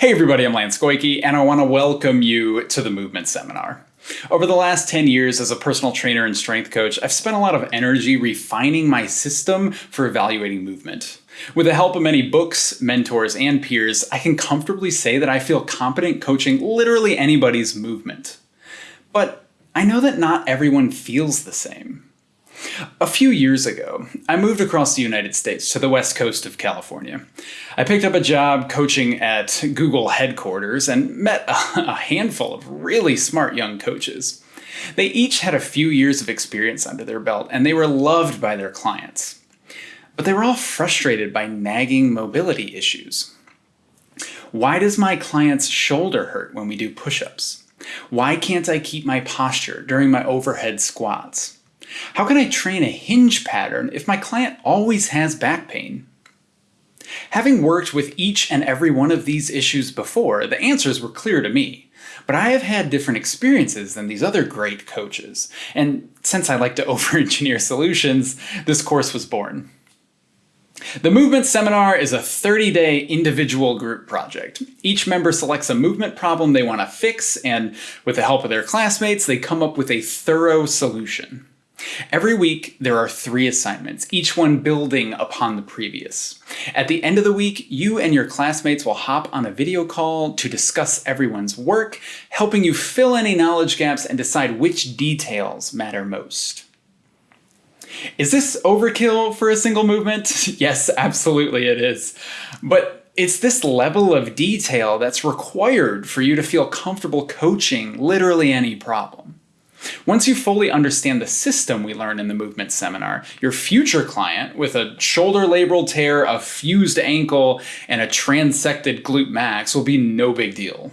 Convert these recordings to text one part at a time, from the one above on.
Hey everybody, I'm Lance Goyke, and I want to welcome you to the Movement Seminar. Over the last 10 years as a personal trainer and strength coach, I've spent a lot of energy refining my system for evaluating movement. With the help of many books, mentors, and peers, I can comfortably say that I feel competent coaching literally anybody's movement. But I know that not everyone feels the same. A few years ago, I moved across the United States to the west coast of California. I picked up a job coaching at Google headquarters and met a handful of really smart young coaches. They each had a few years of experience under their belt and they were loved by their clients. But they were all frustrated by nagging mobility issues. Why does my client's shoulder hurt when we do push-ups? Why can't I keep my posture during my overhead squats? How can I train a hinge pattern if my client always has back pain? Having worked with each and every one of these issues before, the answers were clear to me. But I have had different experiences than these other great coaches, and since I like to over-engineer solutions, this course was born. The Movement Seminar is a 30-day individual group project. Each member selects a movement problem they want to fix, and with the help of their classmates, they come up with a thorough solution. Every week, there are three assignments, each one building upon the previous. At the end of the week, you and your classmates will hop on a video call to discuss everyone's work, helping you fill any knowledge gaps and decide which details matter most. Is this overkill for a single movement? yes, absolutely it is. But it's this level of detail that's required for you to feel comfortable coaching literally any problem. Once you fully understand the system we learn in the movement seminar, your future client with a shoulder labral tear, a fused ankle, and a transected glute max will be no big deal.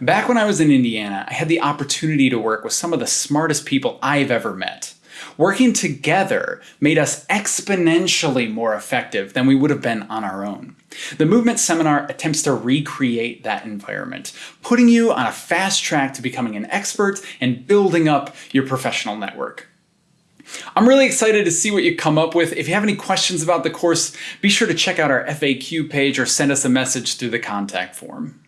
Back when I was in Indiana, I had the opportunity to work with some of the smartest people I've ever met. Working together made us exponentially more effective than we would have been on our own. The Movement Seminar attempts to recreate that environment, putting you on a fast track to becoming an expert and building up your professional network. I'm really excited to see what you come up with. If you have any questions about the course, be sure to check out our FAQ page or send us a message through the contact form.